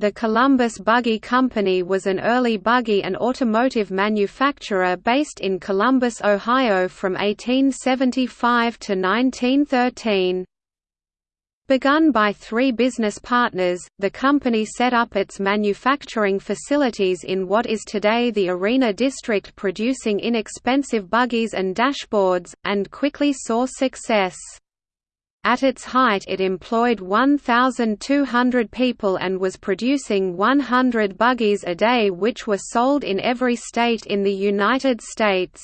The Columbus Buggy Company was an early buggy and automotive manufacturer based in Columbus, Ohio from 1875 to 1913. Begun by three business partners, the company set up its manufacturing facilities in what is today the Arena District producing inexpensive buggies and dashboards, and quickly saw success. At its height it employed 1,200 people and was producing 100 buggies a day which were sold in every state in the United States.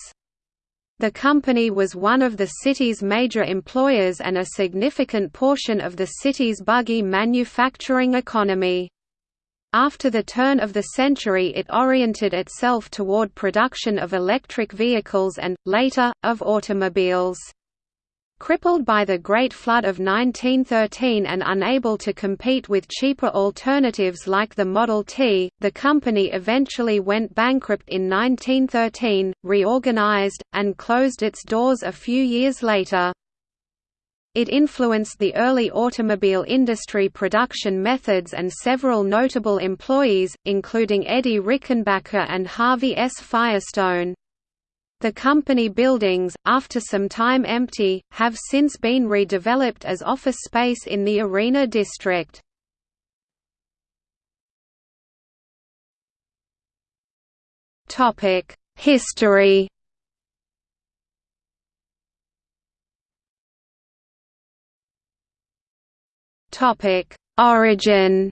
The company was one of the city's major employers and a significant portion of the city's buggy manufacturing economy. After the turn of the century it oriented itself toward production of electric vehicles and, later, of automobiles. Crippled by the Great Flood of 1913 and unable to compete with cheaper alternatives like the Model T, the company eventually went bankrupt in 1913, reorganized, and closed its doors a few years later. It influenced the early automobile industry production methods and several notable employees, including Eddie Rickenbacker and Harvey S. Firestone. The company buildings, after some time empty, have since been redeveloped as office space in the Arena district. History Origin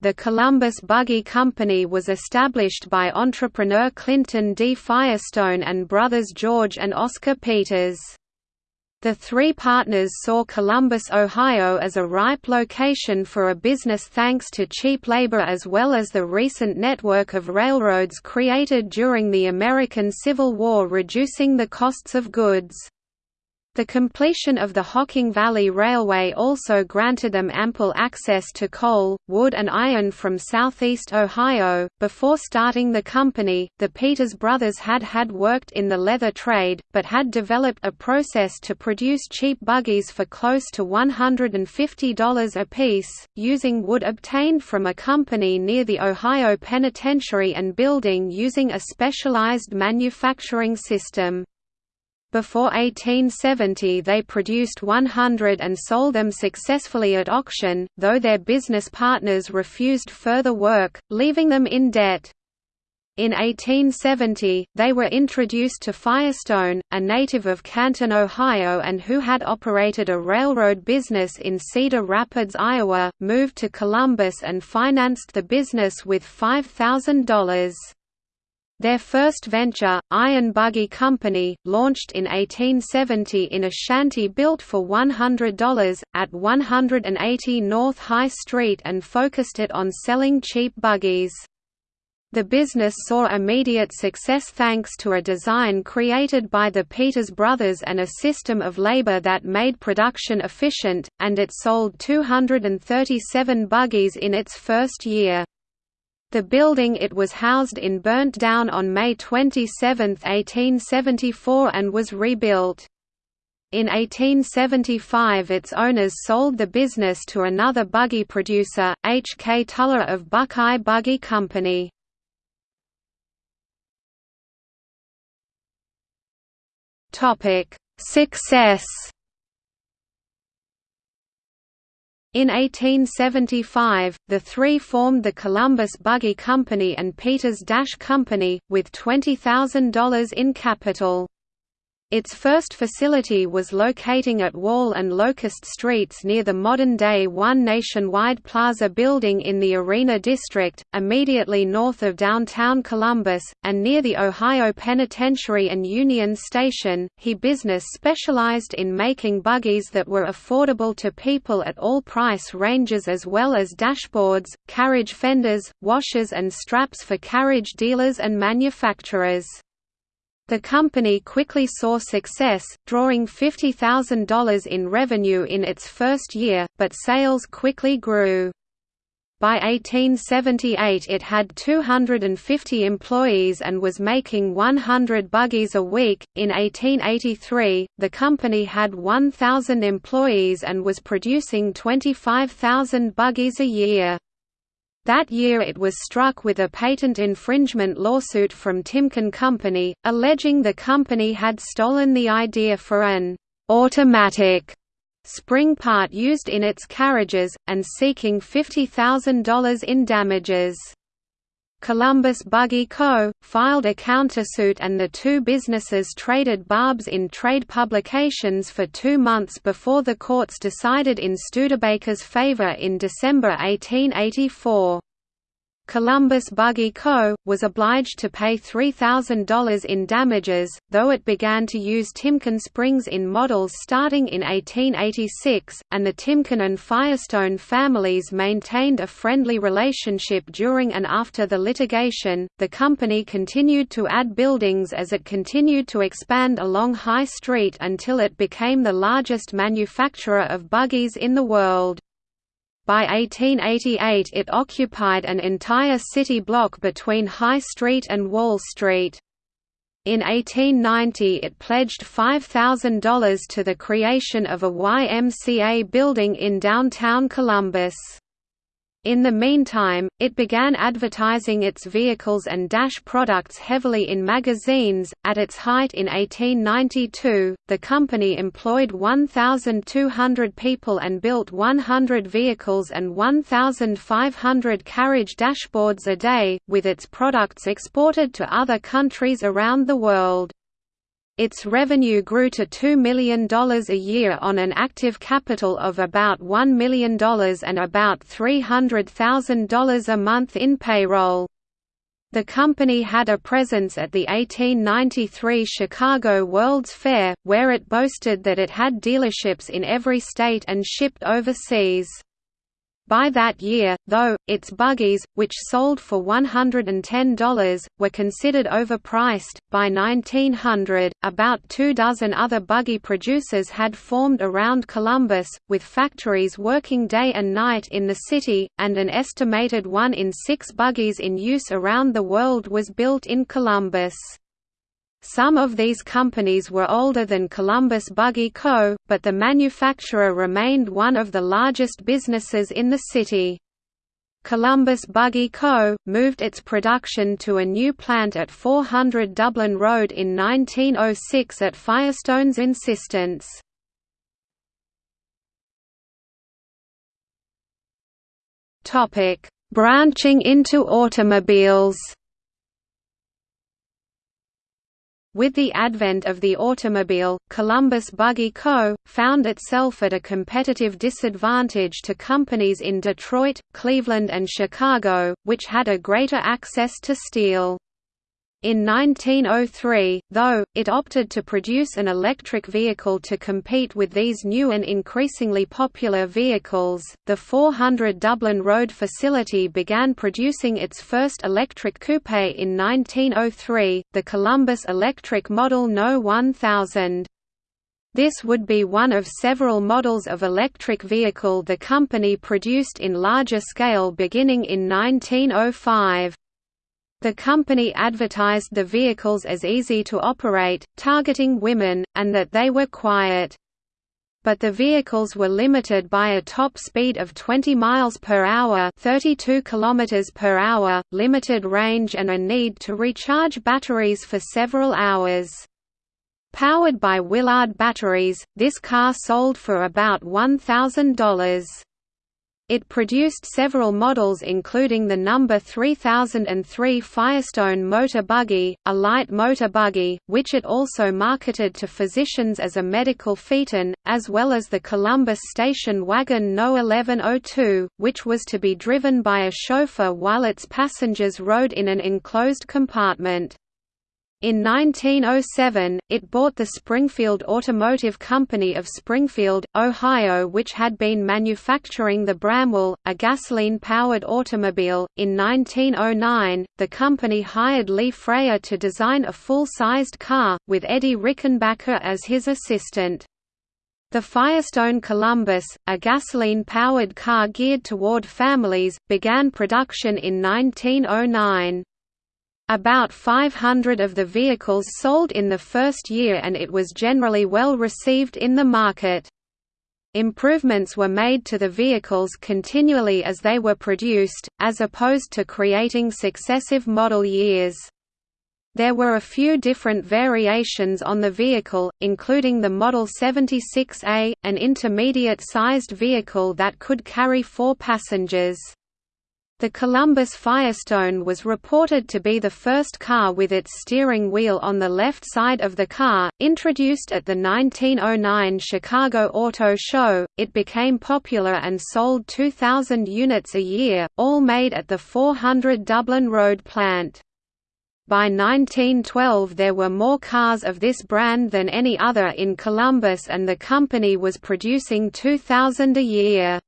The Columbus Buggy Company was established by entrepreneur Clinton D. Firestone and brothers George and Oscar Peters. The three partners saw Columbus, Ohio as a ripe location for a business thanks to cheap labor as well as the recent network of railroads created during the American Civil War reducing the costs of goods. The completion of the Hocking Valley Railway also granted them ample access to coal, wood, and iron from southeast Ohio. Before starting the company, the Peters brothers had had worked in the leather trade, but had developed a process to produce cheap buggies for close to $150 apiece, using wood obtained from a company near the Ohio Penitentiary and building using a specialized manufacturing system. Before 1870 they produced 100 and sold them successfully at auction, though their business partners refused further work, leaving them in debt. In 1870, they were introduced to Firestone, a native of Canton, Ohio and who had operated a railroad business in Cedar Rapids, Iowa, moved to Columbus and financed the business with $5,000. Their first venture, Iron Buggy Company, launched in 1870 in a shanty built for $100, at 180 North High Street and focused it on selling cheap buggies. The business saw immediate success thanks to a design created by the Peters brothers and a system of labor that made production efficient, and it sold 237 buggies in its first year. The building it was housed in burnt down on May 27, 1874 and was rebuilt. In 1875 its owners sold the business to another buggy producer, H. K. Tuller of Buckeye Buggy Company. Success In 1875, the three formed the Columbus Buggy Company and Peters Dash Company, with $20,000 in capital. Its first facility was locating at Wall and Locust Streets near the modern-day One Nationwide Plaza building in the Arena District, immediately north of downtown Columbus, and near the Ohio Penitentiary and Union Station. He business specialized in making buggies that were affordable to people at all price ranges as well as dashboards, carriage fenders, washers and straps for carriage dealers and manufacturers. The company quickly saw success, drawing $50,000 in revenue in its first year, but sales quickly grew. By 1878 it had 250 employees and was making 100 buggies a week. In 1883, the company had 1,000 employees and was producing 25,000 buggies a year. That year it was struck with a patent infringement lawsuit from Timken Company, alleging the company had stolen the idea for an automatic spring part used in its carriages, and seeking $50,000 in damages. Columbus Buggy Co. filed a countersuit and the two businesses traded barbs in trade publications for two months before the courts decided in Studebaker's favor in December 1884. Columbus Buggy Co., was obliged to pay $3,000 in damages, though it began to use Timken springs in models starting in 1886, and the Timken and Firestone families maintained a friendly relationship during and after the litigation. The company continued to add buildings as it continued to expand along High Street until it became the largest manufacturer of buggies in the world. By 1888 it occupied an entire city block between High Street and Wall Street. In 1890 it pledged $5,000 to the creation of a YMCA building in downtown Columbus. In the meantime, it began advertising its vehicles and Dash products heavily in magazines. At its height in 1892, the company employed 1,200 people and built 100 vehicles and 1,500 carriage dashboards a day, with its products exported to other countries around the world. Its revenue grew to $2 million a year on an active capital of about $1 million and about $300,000 a month in payroll. The company had a presence at the 1893 Chicago World's Fair, where it boasted that it had dealerships in every state and shipped overseas. By that year, though, its buggies, which sold for $110, were considered overpriced. By 1900, about two dozen other buggy producers had formed around Columbus, with factories working day and night in the city, and an estimated one in six buggies in use around the world was built in Columbus. Some of these companies were older than Columbus Buggy Co., but the manufacturer remained one of the largest businesses in the city. Columbus Buggy Co. moved its production to a new plant at 400 Dublin Road in 1906 at Firestone's insistence. Branching into automobiles With the advent of the automobile, Columbus Buggy Co. found itself at a competitive disadvantage to companies in Detroit, Cleveland and Chicago, which had a greater access to steel. In 1903, though, it opted to produce an electric vehicle to compete with these new and increasingly popular vehicles. The 400 Dublin Road facility began producing its first electric coupe in 1903, the Columbus Electric Model No 1000. This would be one of several models of electric vehicle the company produced in larger scale beginning in 1905. The company advertised the vehicles as easy to operate, targeting women, and that they were quiet. But the vehicles were limited by a top speed of 20 miles per hour, 32 kilometers per hour, limited range and a need to recharge batteries for several hours. Powered by Willard batteries, this car sold for about $1,000. It produced several models including the number 3003 Firestone motor buggy, a light motor buggy, which it also marketed to physicians as a medical phaeton, as well as the Columbus station wagon No 1102, which was to be driven by a chauffeur while its passengers rode in an enclosed compartment. In 1907, it bought the Springfield Automotive Company of Springfield, Ohio, which had been manufacturing the Bramwell, a gasoline powered automobile. In 1909, the company hired Lee Frayer to design a full sized car, with Eddie Rickenbacker as his assistant. The Firestone Columbus, a gasoline-powered car geared toward families, began production in 1909. About 500 of the vehicles sold in the first year and it was generally well received in the market. Improvements were made to the vehicles continually as they were produced, as opposed to creating successive model years. There were a few different variations on the vehicle, including the Model 76A, an intermediate-sized vehicle that could carry four passengers. The Columbus Firestone was reported to be the first car with its steering wheel on the left side of the car. Introduced at the 1909 Chicago Auto Show, it became popular and sold 2,000 units a year, all made at the 400 Dublin Road plant. By 1912 there were more cars of this brand than any other in Columbus and the company was producing 2,000 a year.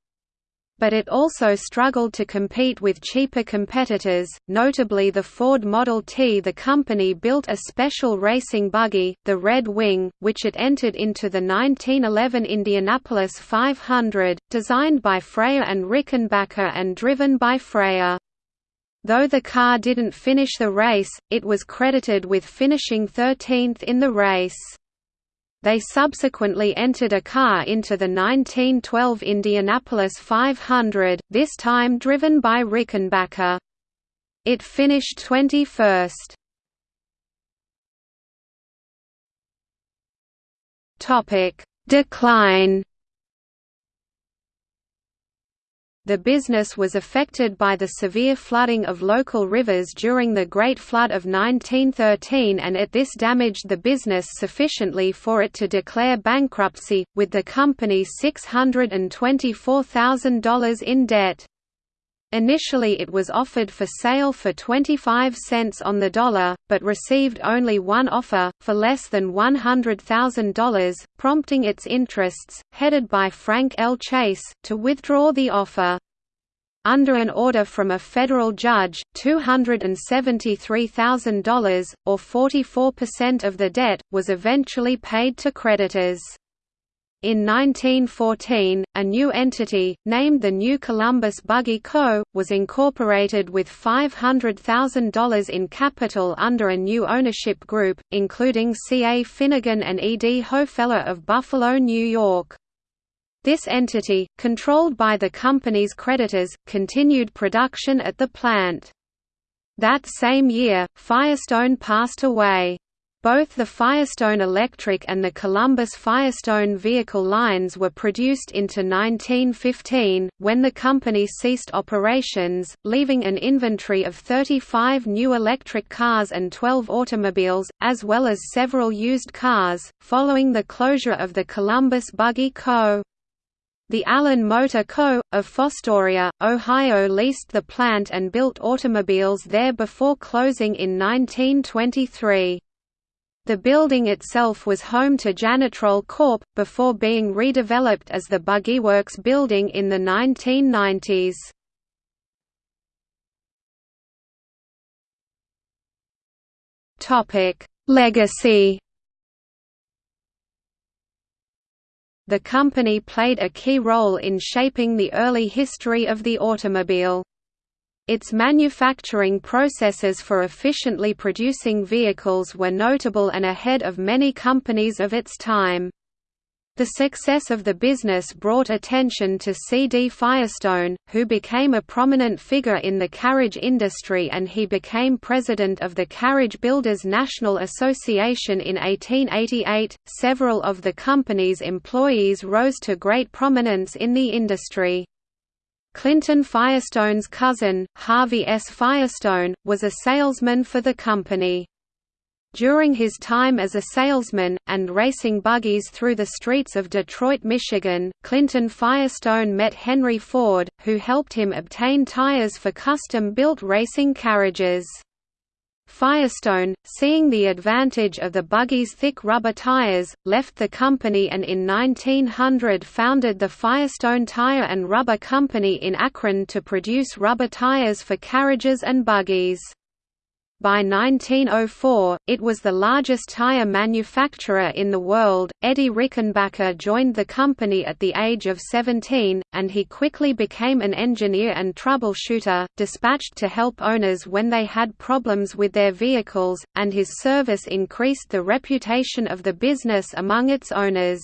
But it also struggled to compete with cheaper competitors, notably the Ford Model T. The company built a special racing buggy, the Red Wing, which it entered into the 1911 Indianapolis 500, designed by Frayer and Rickenbacker and driven by Frayer. Though the car didn't finish the race, it was credited with finishing 13th in the race. They subsequently entered a car into the 1912 Indianapolis 500, this time driven by Rickenbacker. It finished 21st. Decline The business was affected by the severe flooding of local rivers during the Great Flood of 1913 and it this damaged the business sufficiently for it to declare bankruptcy, with the company $624,000 in debt. Initially it was offered for sale for 25 cents on the dollar, but received only one offer, for less than $100,000, prompting its interests, headed by Frank L. Chase, to withdraw the offer. Under an order from a federal judge, $273,000, or 44% of the debt, was eventually paid to creditors. In 1914, a new entity, named the New Columbus Buggy Co., was incorporated with $500,000 in capital under a new ownership group, including C. A. Finnegan and E. D. Hofeller of Buffalo, New York. This entity, controlled by the company's creditors, continued production at the plant. That same year, Firestone passed away. Both the Firestone Electric and the Columbus Firestone vehicle lines were produced into 1915, when the company ceased operations, leaving an inventory of 35 new electric cars and 12 automobiles, as well as several used cars, following the closure of the Columbus Buggy Co. The Allen Motor Co., of Fostoria, Ohio leased the plant and built automobiles there before closing in 1923. The building itself was home to Janitrol Corp., before being redeveloped as the Buggyworks building in the 1990s. Legacy The company played a key role in shaping the early history of the automobile. Its manufacturing processes for efficiently producing vehicles were notable and ahead of many companies of its time. The success of the business brought attention to C. D. Firestone, who became a prominent figure in the carriage industry and he became president of the Carriage Builders National Association in 1888. Several of the company's employees rose to great prominence in the industry. Clinton Firestone's cousin, Harvey S. Firestone, was a salesman for the company. During his time as a salesman, and racing buggies through the streets of Detroit, Michigan, Clinton Firestone met Henry Ford, who helped him obtain tires for custom-built racing carriages. Firestone, seeing the advantage of the buggy's thick rubber tires, left the company and in 1900 founded the Firestone Tire and Rubber Company in Akron to produce rubber tires for carriages and buggies. By 1904, it was the largest tire manufacturer in the world. Eddie Rickenbacker joined the company at the age of 17, and he quickly became an engineer and troubleshooter, dispatched to help owners when they had problems with their vehicles, and his service increased the reputation of the business among its owners.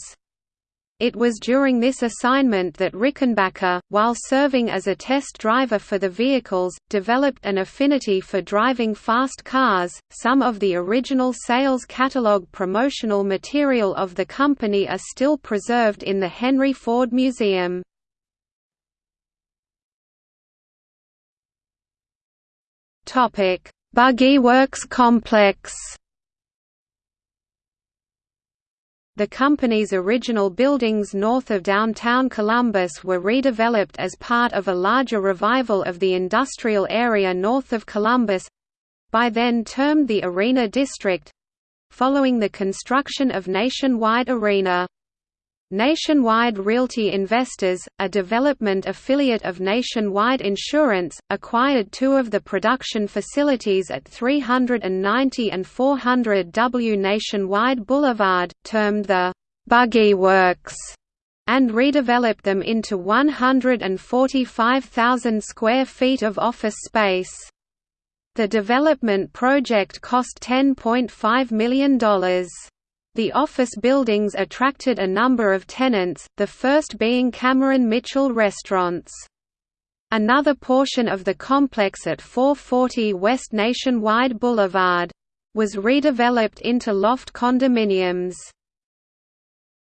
It was during this assignment that Rickenbacker, while serving as a test driver for the vehicles, developed an affinity for driving fast cars. Some of the original sales catalog promotional material of the company are still preserved in the Henry Ford Museum. Topic: Buggy Works Complex. The company's original buildings north of downtown Columbus were redeveloped as part of a larger revival of the industrial area north of Columbus—by then termed the Arena District—following the construction of Nationwide Arena. Nationwide Realty Investors, a development affiliate of Nationwide Insurance, acquired two of the production facilities at 390 and 400 W Nationwide Boulevard, termed the Buggy Works, and redeveloped them into 145,000 square feet of office space. The development project cost $10.5 million. The office buildings attracted a number of tenants, the first being Cameron Mitchell Restaurants. Another portion of the complex at 440 West Nationwide Boulevard was redeveloped into loft condominiums.